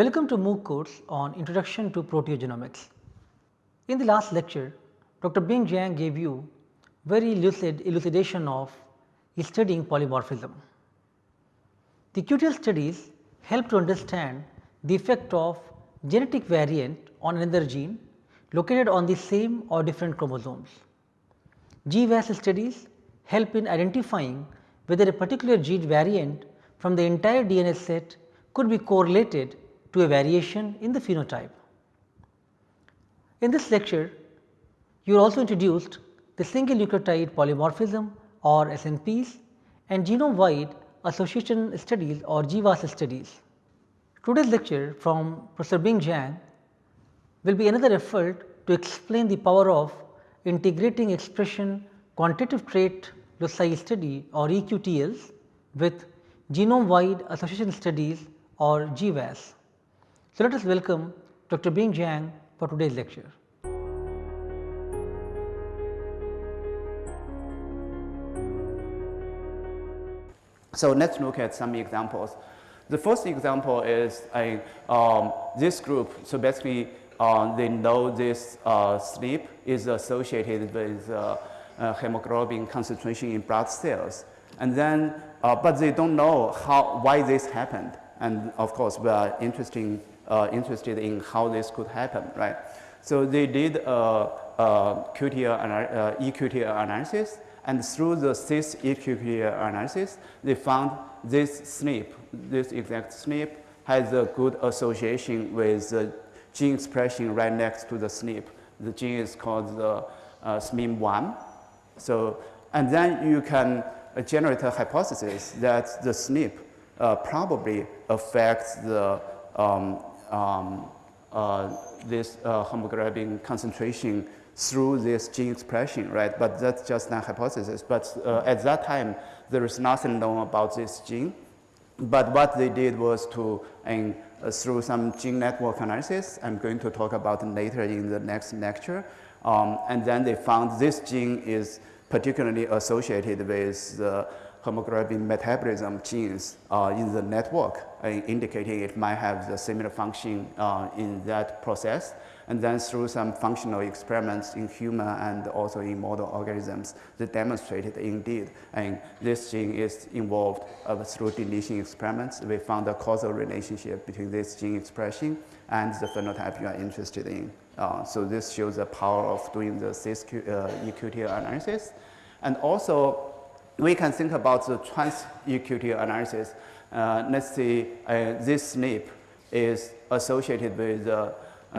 Welcome to MOOC course on Introduction to Proteogenomics. In the last lecture, Dr. Bing Zhang gave you very lucid elucidation of studying polymorphism. The QTL studies help to understand the effect of genetic variant on another gene located on the same or different chromosomes. GWAS studies help in identifying whether a particular gene variant from the entire DNA set could be correlated to a variation in the phenotype. In this lecture, you also introduced the single nucleotide polymorphism or SNPs and genome wide association studies or GWAS studies. Today's lecture from Professor Bing Zhang will be another effort to explain the power of integrating expression quantitative trait loci study or EQTLs with genome wide association studies or GWAS. So, let us welcome Dr. Bing Zhang for today's lecture. So, let us look at some examples. The first example is a, um, this group. So, basically uh, they know this uh, SNP is associated with uh, uh, hemoglobin concentration in blood cells. And then, uh, but they don't know how, why this happened. And of course, we are interesting, uh, interested in how this could happen, right? So they did a, a QTL, EQTL analysis and through the cis EQTL analysis, they found this SNP, this exact SNP has a good association with the gene expression right next to the SNP. The gene is called the uh, SMIM1. So, and then you can uh, generate a hypothesis that the SNP uh, probably affects the um, um, uh, this uh, hemoglobin concentration through this gene expression, right? But that's just a hypothesis. But uh, at that time, there is nothing known about this gene. But what they did was to, uh, through some gene network analysis, I'm going to talk about later in the next lecture, um, and then they found this gene is particularly associated with the hemoglobin metabolism genes uh, in the network, uh, indicating it might have the similar function uh, in that process. And then through some functional experiments in human and also in model organisms, they demonstrated indeed, and this gene is involved uh, through deletion experiments. We found a causal relationship between this gene expression and the phenotype you are interested in. Uh, so this shows the power of doing the cis uh, EQTL analysis. And also, we can think about the trans EQTL analysis. Uh, let's see, uh, this SNP is associated with uh,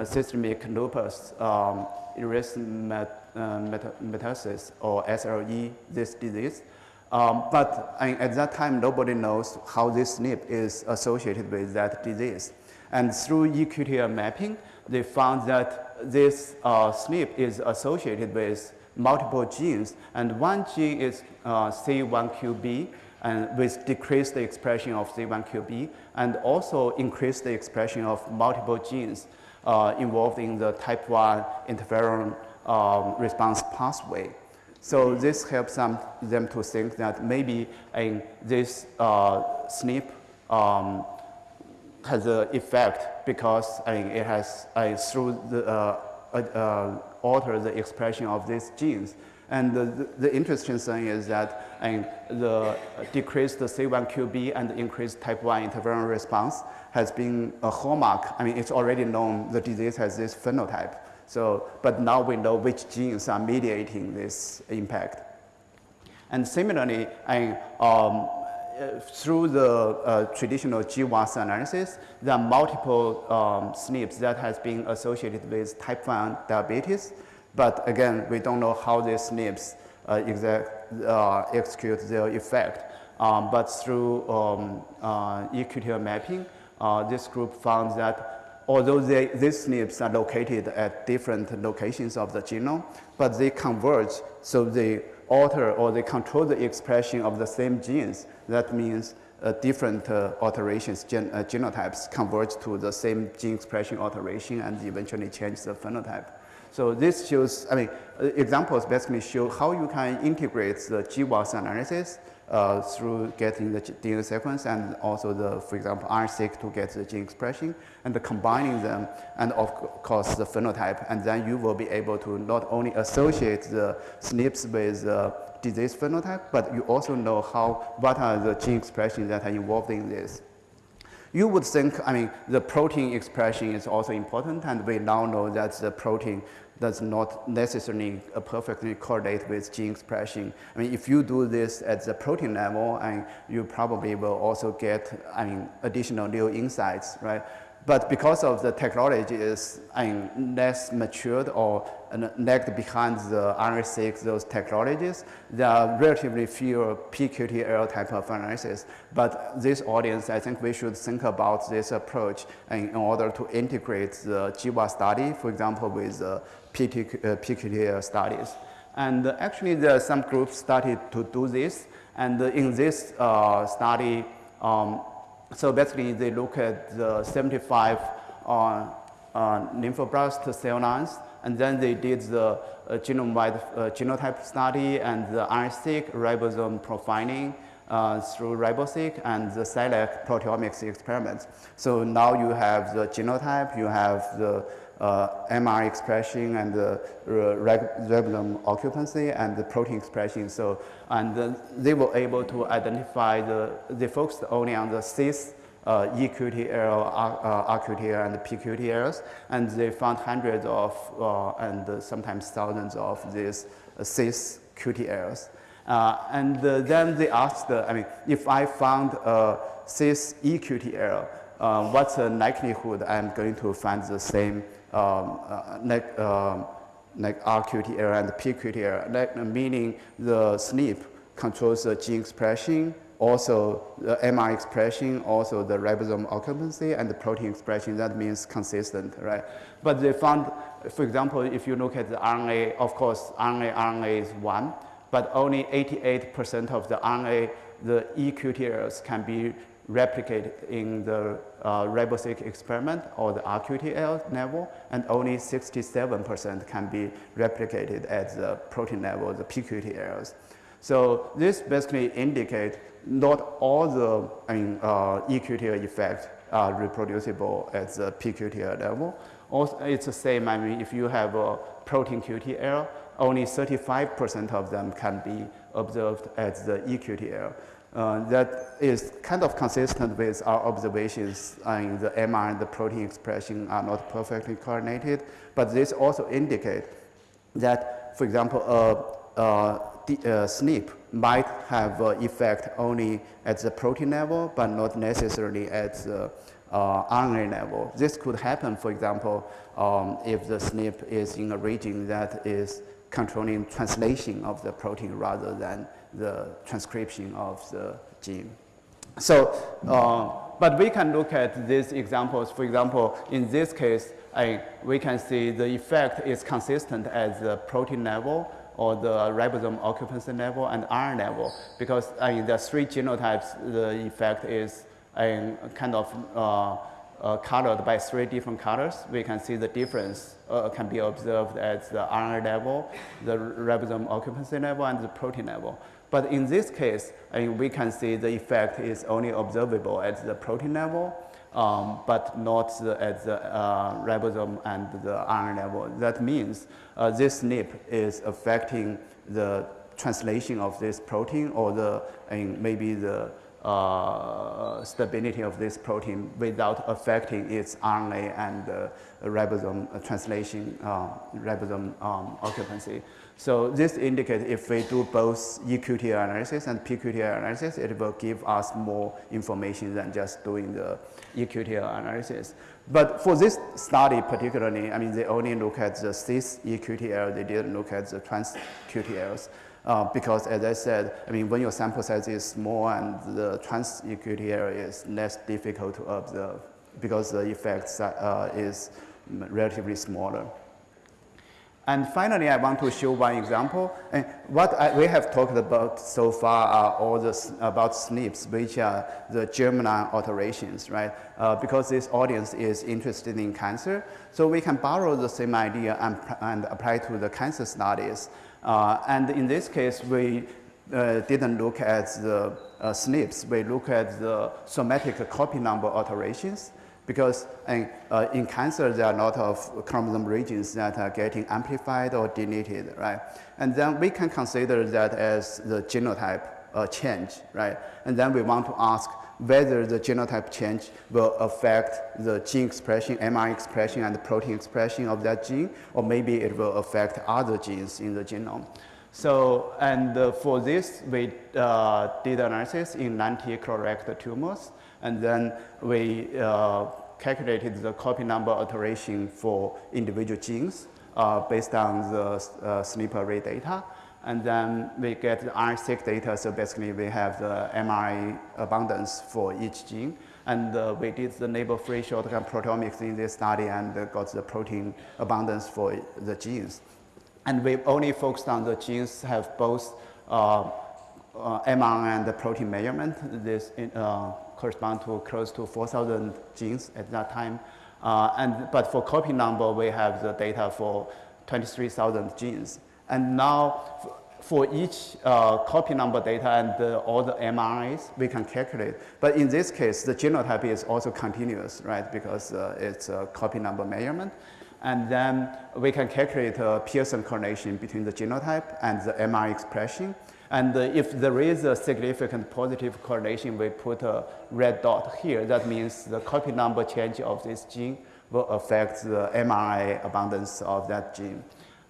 systemic lupus um, erythematosus or SLE, this disease. Um, but at that time, nobody knows how this SNP is associated with that disease. And through EQTL mapping, they found that this uh, SNP is associated with multiple genes, and one gene is uh, C1QB, and with decreased expression of C1QB, and also increased the expression of multiple genes uh, involved in the type 1 interferon um, response pathway. So this helps them, them to think that maybe in this uh, SNP um, has an effect because I mean, it has uh, through the uh, uh, alter the expression of these genes. And the, the, interesting thing is that mean, the decreased C1QB and increased type 1 interferon response has been a hallmark. I mean, it's already known the disease has this phenotype. So, but now we know which genes are mediating this impact. And similarly, I, um, uh, through the uh, traditional GWAS analysis, there are multiple um, SNPs that has been associated with type 1 diabetes. But again, we don't know how these SNPs uh, exact, uh, execute their effect. Um, but through um, uh, EQTL mapping, this group found that although they, these SNPs are located at different locations of the genome, but they converge, so they alter or they control the expression of the same genes. That means uh, different uh, alterations, gen uh, genotypes converge to the same gene expression alteration and eventually change the phenotype. So this shows, I mean, uh, examples basically show how you can integrate the GWAS analysis uh, through getting the DNA sequence and also the, for example, RNA-seq to get the gene expression and the combining them and of course the phenotype and then you will be able to not only associate the SNPs with the disease phenotype, but you also know how, what are the gene expressions that are involved in this. You would think, I mean, the protein expression is also important and we now know that the protein does not necessarily perfectly correlate with gene expression. I mean, if you do this at the protein level, and you probably will also get, I mean, additional new insights, right? But because of the technology is I mean, less matured or lagged behind the RNA-seq, those technologies, there are relatively fewer pQTL type of analysis. But this audience, I think we should think about this approach in order to integrate the GWAS study, for example, with the pQTL uh, studies. And actually, there are some groups started to do this. And in this uh, study, um, so basically, they look at the 75 uh, uh, lymphoblast cell lines, and then they did the uh, genome-wide uh, genotype study and the RNA-seq ribosome profiling uh, through RiboSeq and the SILAC proteomics experiments. So now you have the genotype, you have the uh, MR expression and the ribosome occupancy and the protein expression. So, and they were able to identify the, they focused only on the cis uh, eQTL, uh, RQTL, and PQT pQTLs, and they found hundreds of uh, and sometimes thousands of these uh, cis QTLs. Uh, and uh, then they asked, I mean, if I found a cis eQTL, what's the likelihood I'm going to find the same um, uh, like, um, like RQTL and pQTL, like, meaning the SNP controls the gene expression, also the MR expression, also the ribosome occupancy and the protein expression, that means consistent, right? But they found, for example, if you look at the RNA, of course, RNA, RNA is one, but only 88% of the RNA, the eQTLs can be replicated in the uh, RiboSeq experiment or the RQTL level, and only 67% can be replicated at the protein level, the pQTLs. So this basically indicates not all the I mean, uh, eQTL effects are reproducible at the pQTL level. Also, it's the same, I mean, if you have a protein QTL, only 35% of them can be observed at the eQTL. Uh, that is kind of consistent with our observations in the MR and the protein expression are not perfectly coordinated, but this also indicates that, for example, a, a, a SNP might have an effect only at the protein level, but not necessarily at the uh, RNA level. This could happen, for example, um, if the SNP is in a region that is controlling translation of the protein rather than the transcription of the gene. So, uh, but we can look at these examples. For example, in this case, I, we can see the effect is consistent at the protein level or the ribosome occupancy level and RNA level. Because I mean, the three genotypes, the effect is kind of uh, uh, colored by three different colors, we can see the difference uh, can be observed at the RNA level, the ribosome occupancy level, and the protein level. But in this case, I mean, we can see the effect is only observable at the protein level, um, but not the, at the uh, ribosome and the RNA level. That means uh, this SNP is affecting the translation of this protein or the, mean, maybe the uh, stability of this protein without affecting its RNA and uh, ribosome translation, uh, ribosome um, occupancy. So this indicates if we do both eQTL analysis and pQTL analysis, it will give us more information than just doing the eQTL analysis. But for this study particularly, I mean, they only look at the cis eQTL, they didn't look at the trans QTLs. Uh, because as I said, I mean, when your sample size is small and the trans eQTL is less difficult to observe because the effect uh, is relatively smaller. And finally, I want to show one example. And what I, we have talked about so far are all the about SNPs, which are the germline alterations, right? Uh, because this audience is interested in cancer, so we can borrow the same idea and, and apply to the cancer studies. Uh, and in this case, we uh, didn't look at the uh, SNPs. We look at the somatic copy number alterations because in, uh, in cancer there are a lot of chromosome regions that are getting amplified or deleted, right? And then we can consider that as the genotype uh, change, right? And then we want to ask whether the genotype change will affect the gene expression, mRNA expression, and the protein expression of that gene, or maybe it will affect other genes in the genome. So, and uh, for this, we uh, did analysis in 90 colorectal tumors, and then we uh, calculated the copy number alteration for individual genes uh, based on the uh, SNP array data. And then we get the RNA-seq data, so basically we have the mRNA abundance for each gene. And uh, we did the label-free shotgun proteomics in this study and got the protein abundance for the genes. And we only focused on the genes have both uh, uh, mRNA and the protein measurement. This uh, correspond to close to 4,000 genes at that time. Uh, and, but for copy number, we have the data for 23,000 genes. And now for each uh, copy number data and all the mRNAs, we can calculate. But in this case, the genotype is also continuous, right? Because uh, it's a copy number measurement. And then we can calculate a Pearson correlation between the genotype and the mRNA expression. And uh, if there is a significant positive correlation, we put a red dot here. That means the copy number change of this gene will affect the mRNA abundance of that gene.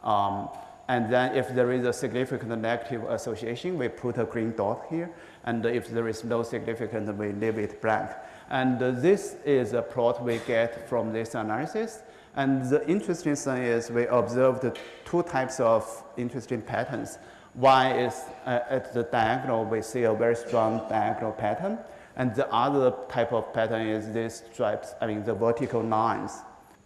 Um, and then if there is a significant negative association, we put a green dot here. And if there is no significant, we leave it blank. And this is a plot we get from this analysis. And the interesting thing is we observed two types of interesting patterns. One is uh, at the diagonal, we see a very strong diagonal pattern. And the other type of pattern is these stripes, I mean the vertical lines.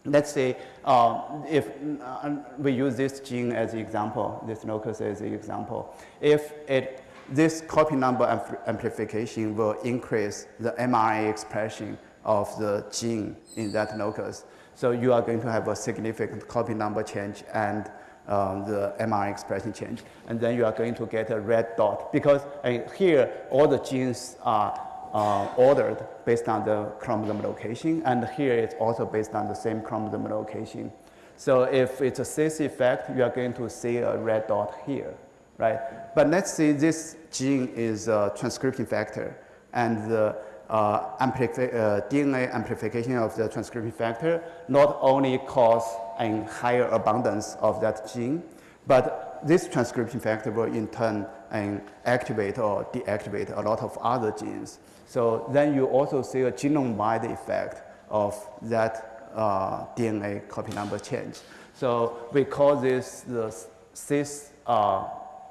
Let's say uh, if uh, we use this gene as an example, this locus as an example. If it, this copy number amplification will increase the mRNA expression of the gene in that locus. So you are going to have a significant copy number change and um, the mRNA expression change. And then you are going to get a red dot because uh, here all the genes are uh, ordered based on the chromosome location and here it's also based on the same chromosome location. So if it's a cis effect, you are going to see a red dot here, right? But let's say this gene is a transcription factor and the uh, amplifi uh, DNA amplification of the transcription factor not only cause a higher abundance of that gene, but this transcription factor will in turn um, activate or deactivate a lot of other genes. So then you also see a genome-wide effect of that uh, DNA copy number change. So we call this the cis uh,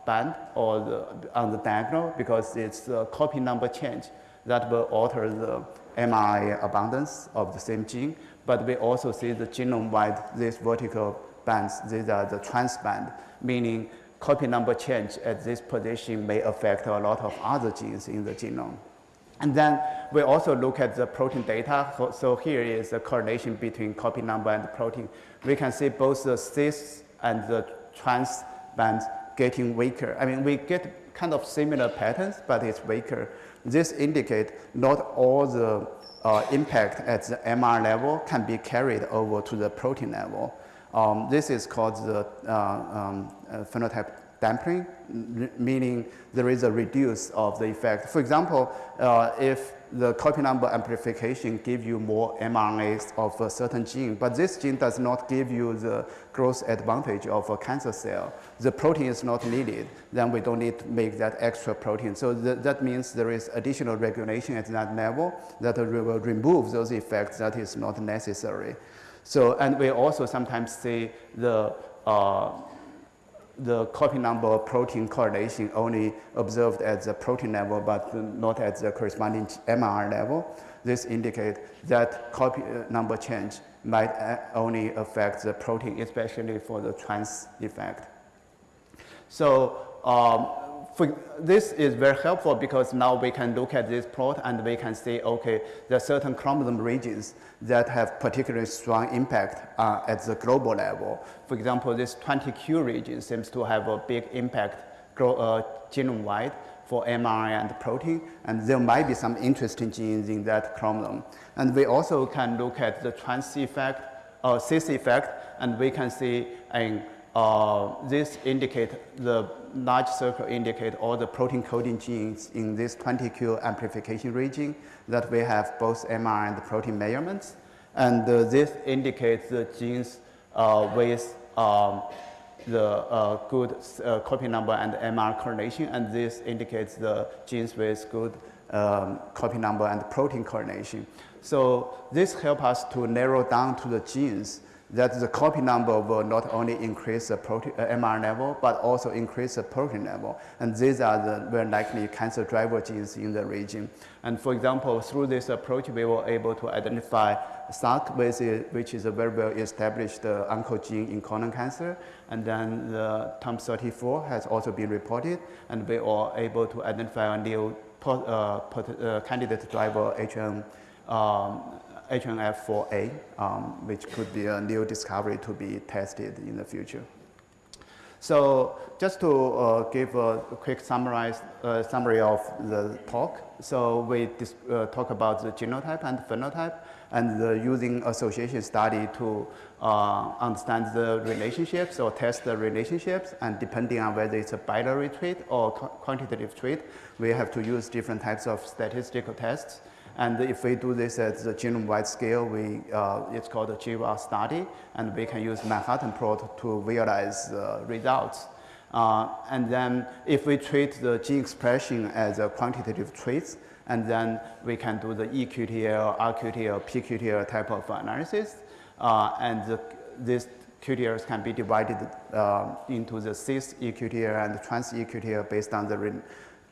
band or the, on the diagonal because it's the copy number change that will alter the mRNA abundance of the same gene, but we also see the genome-wide, this vertical bands, these are the transband, meaning copy number change at this position may affect a lot of other genes in the genome. And then we also look at the protein data. So here is the correlation between copy number and protein. We can see both the cis and the trans bands getting weaker. I mean, we get kind of similar patterns, but it's weaker. This indicates not all the uh, impact at the MR level can be carried over to the protein level. Um, this is called the uh, um, uh, phenotype damping, meaning there is a reduce of the effect. For example, uh, if the copy number amplification give you more mRNAs of a certain gene, but this gene does not give you the growth advantage of a cancer cell. The protein is not needed, then we don't need to make that extra protein. So th that means there is additional regulation at that level that will remove those effects that is not necessary. So, and we also sometimes see the uh, the copy number protein correlation only observed at the protein level, but not at the corresponding MR level. This indicates that copy uh, number change might uh, only affect the protein, especially for the trans effect. So um, for, this is very helpful because now we can look at this plot and we can see, okay, there are certain chromosome regions that have particularly strong impact uh, at the global level. For example, this 20q region seems to have a big impact uh, genome-wide for mRNA and protein, and there might be some interesting genes in that chromosome. And we also can look at the trans effect, uh, cis effect, and we can see uh, this indicate the large circle indicate all the protein coding genes in this 20q amplification region that we have both MR and the protein measurements. And uh, this indicates the genes uh, with um, the uh, good uh, copy number and MR correlation and this indicates the genes with good um, copy number and protein correlation. So this helps us to narrow down to the genes that the copy number will not only increase the protein, uh, MR level, but also increase the protein level. And these are the very likely cancer driver genes in the region. And for example, through this approach, we were able to identify SRC, which is a very well established uh, oncogene in colon cancer. And then the TOMM34 has also been reported. And we were able to identify a new uh, uh, candidate driver HM um, HNF4A, um, which could be a new discovery to be tested in the future. So just to uh, give a quick summarize, uh, summary of the talk. So we uh, talk about the genotype and phenotype and the using association study to uh, understand the relationships or test the relationships and depending on whether it's a binary trait or quantitative trait, we have to use different types of statistical tests and if we do this at the genome-wide scale, we, uh, it's called a GWAS study, and we can use Manhattan plot to visualize the results. Uh, and then if we treat the gene expression as a quantitative traits, and then we can do the eQTL, RQTL, pQTL type of analysis. Uh, and the, these QTLs can be divided uh, into the cis eQTL and trans eQTL based on the re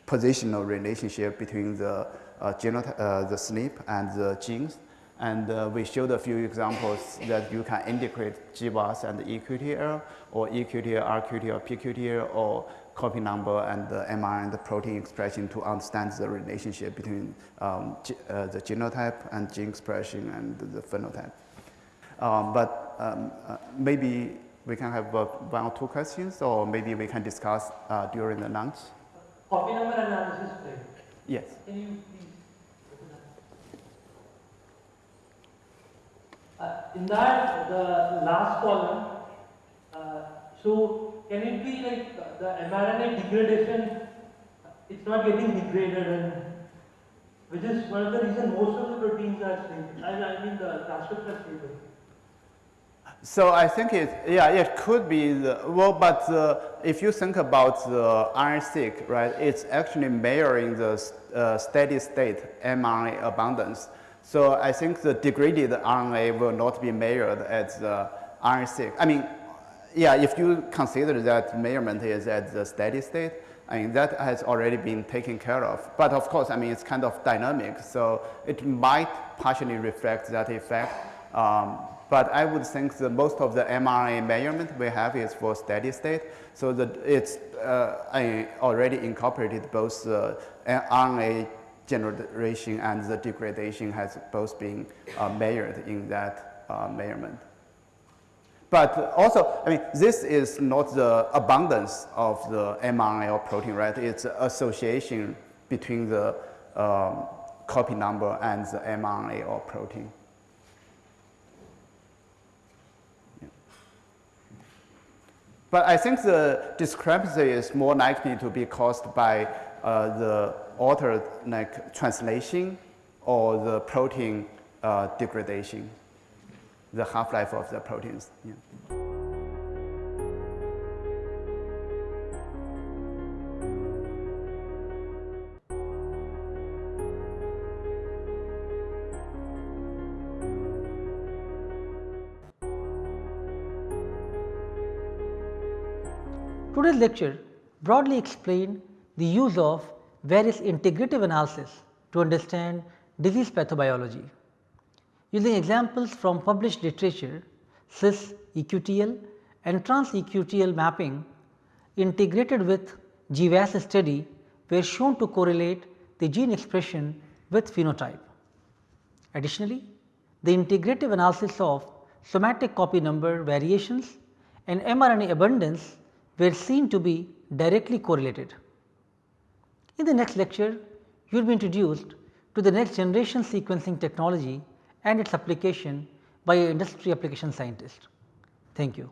positional relationship between the the SNP and the genes. And uh, we showed a few examples that you can integrate GWAS and eQTL or eQTL, RQTL, or pQTL or copy number and the MR and the protein expression to understand the relationship between um, uh, the genotype and gene expression and the phenotype. Um, but um, uh, maybe we can have uh, one or two questions or maybe we can discuss during the lunch. Copy number analysis, Yes. Can you Uh, in that, the last column, uh, so can it be like the mRNA degradation, it's not getting degraded and which is one of the reasons most of the proteins are stable. I, I mean the transcripts are stable. So I think it, yeah, it could be the, well, but uh, if you think about the RNA-seq, right, it's actually measuring the uh, steady state mRNA abundance. So I think the degraded RNA will not be measured at the RNA-seq. I mean, yeah, if you consider that measurement is at the steady state, I mean, that has already been taken care of. But of course, I mean, it's kind of dynamic, so it might partially reflect that effect. Um, but I would think that most of the mRNA measurement we have is for steady state, so that it's uh, already incorporated both the RNA generation and the degradation has both been uh, measured in that uh, measurement. But also, I mean, this is not the abundance of the mRNA or protein, right? It's association between the um, copy number and the mRNA or protein. But I think the discrepancy is more likely to be caused by uh, the altered like translation or the protein uh, degradation, the half-life of the proteins. Yeah. Today's lecture broadly explained the use of various integrative analysis to understand disease pathobiology. using examples from published literature cis EQTL and trans EQTL mapping integrated with GWAS study were shown to correlate the gene expression with phenotype. Additionally, the integrative analysis of somatic copy number variations and mRNA abundance were seen to be directly correlated. In the next lecture, you will be introduced to the next generation sequencing technology and its application by industry application scientist. Thank you.